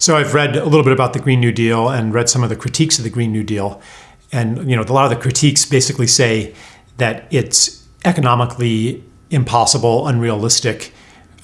So I've read a little bit about the Green New Deal and read some of the critiques of the Green New Deal. And you know, a lot of the critiques basically say that it's economically impossible, unrealistic.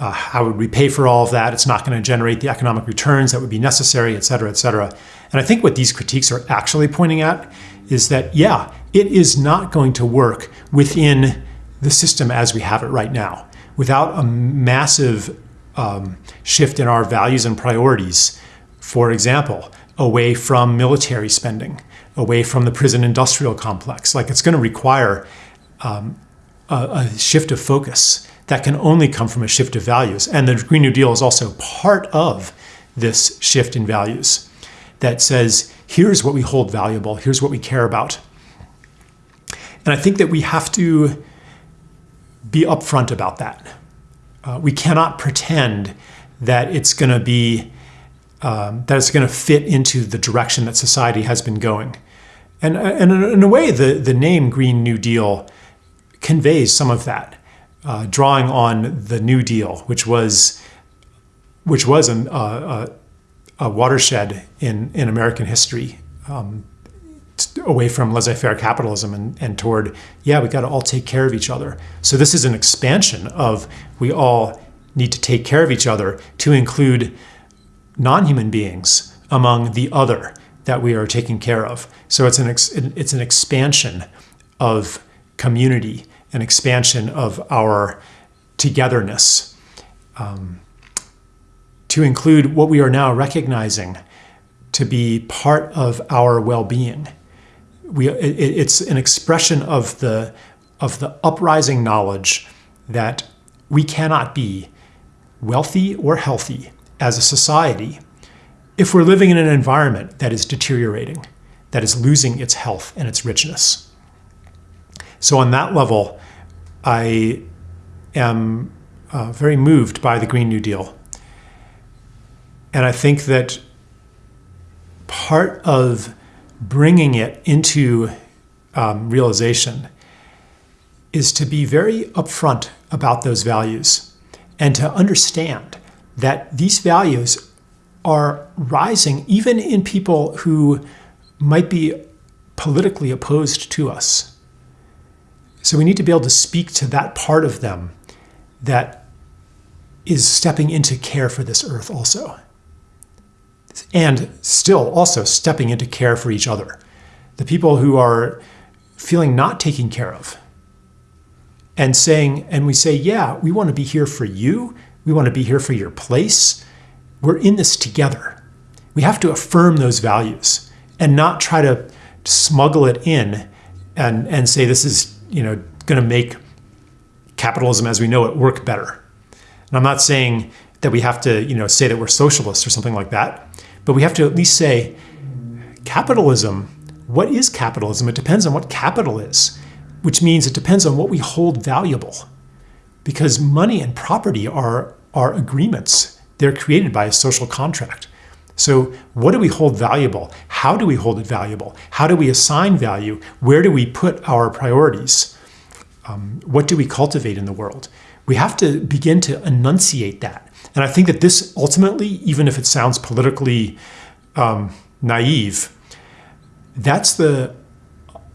Uh, how would we pay for all of that? It's not going to generate the economic returns that would be necessary, et cetera, et cetera. And I think what these critiques are actually pointing at is that, yeah, it is not going to work within the system as we have it right now. Without a massive um, shift in our values and priorities, for example, away from military spending, away from the prison industrial complex. Like it's going to require um, a, a, shift of focus that can only come from a shift of values. And the Green New Deal is also part of this shift in values that says, here's what we hold valuable, here's what we care about. And I think that we have to be upfront about that. Uh, we cannot pretend that it's going to be um, that it's going to fit into the direction that society has been going. And, and in a way, the, the name Green New Deal conveys some of that, uh, drawing on the New Deal, which was which was an, uh, a, a, watershed in, in American history, um, away from laissez-faire capitalism and, and toward, yeah, we got to all take care of each other. So this is an expansion of we all need to take care of each other to include non-human beings among the other that we are taking care of. So it's an it's an expansion of community, an expansion of our togetherness, um, to include what we are now recognizing to be part of our well-being. We it, it's an expression of the of the uprising knowledge that we cannot be wealthy or healthy as a society if we're living in an environment that is deteriorating, that is losing its health and its richness. So on that level, I am uh, very moved by the Green New Deal. And I think that part of bringing it into um, realization is to be very upfront about those values and to understand that these values are rising even in people who might be politically opposed to us. So we need to be able to speak to that part of them that is stepping into care for this earth also. And still also stepping into care for each other. The people who are feeling not taken care of and saying, and we say, yeah, we want to be here for you. We want to be here for your place. We're in this together. We have to affirm those values and not try to smuggle it in and, and say this is you know going to make capitalism as we know it work better. And I'm not saying that we have to you know say that we're socialists or something like that, but we have to at least say capitalism, what is capitalism? It depends on what capital is, which means it depends on what we hold valuable. Because money and property are, are agreements. They're created by a social contract. So what do we hold valuable? How do we hold it valuable? How do we assign value? Where do we put our priorities? Um, what do we cultivate in the world? We have to begin to enunciate that. And I think that this ultimately, even if it sounds politically um, naive, that's the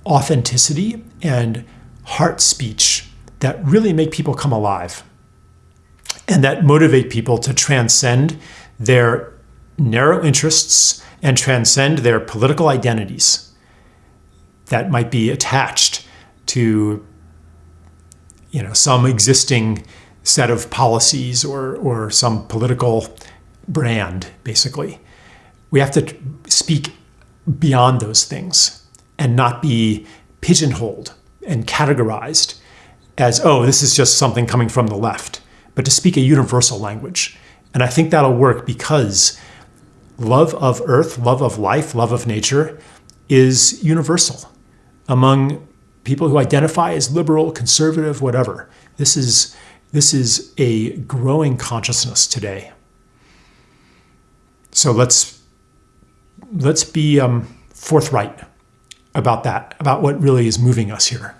authenticity and heart speech that really make people come alive. And that motivate people to transcend their narrow interests and transcend their political identities that might be attached to you know some existing set of policies or or some political brand basically we have to speak beyond those things and not be pigeonholed and categorized as oh this is just something coming from the left but to speak a universal language and i think that'll work because love of earth, love of life, love of nature is universal among people who identify as liberal, conservative, whatever. This is, this is a growing consciousness today. So let's, let's be um, forthright about that, about what really is moving us here.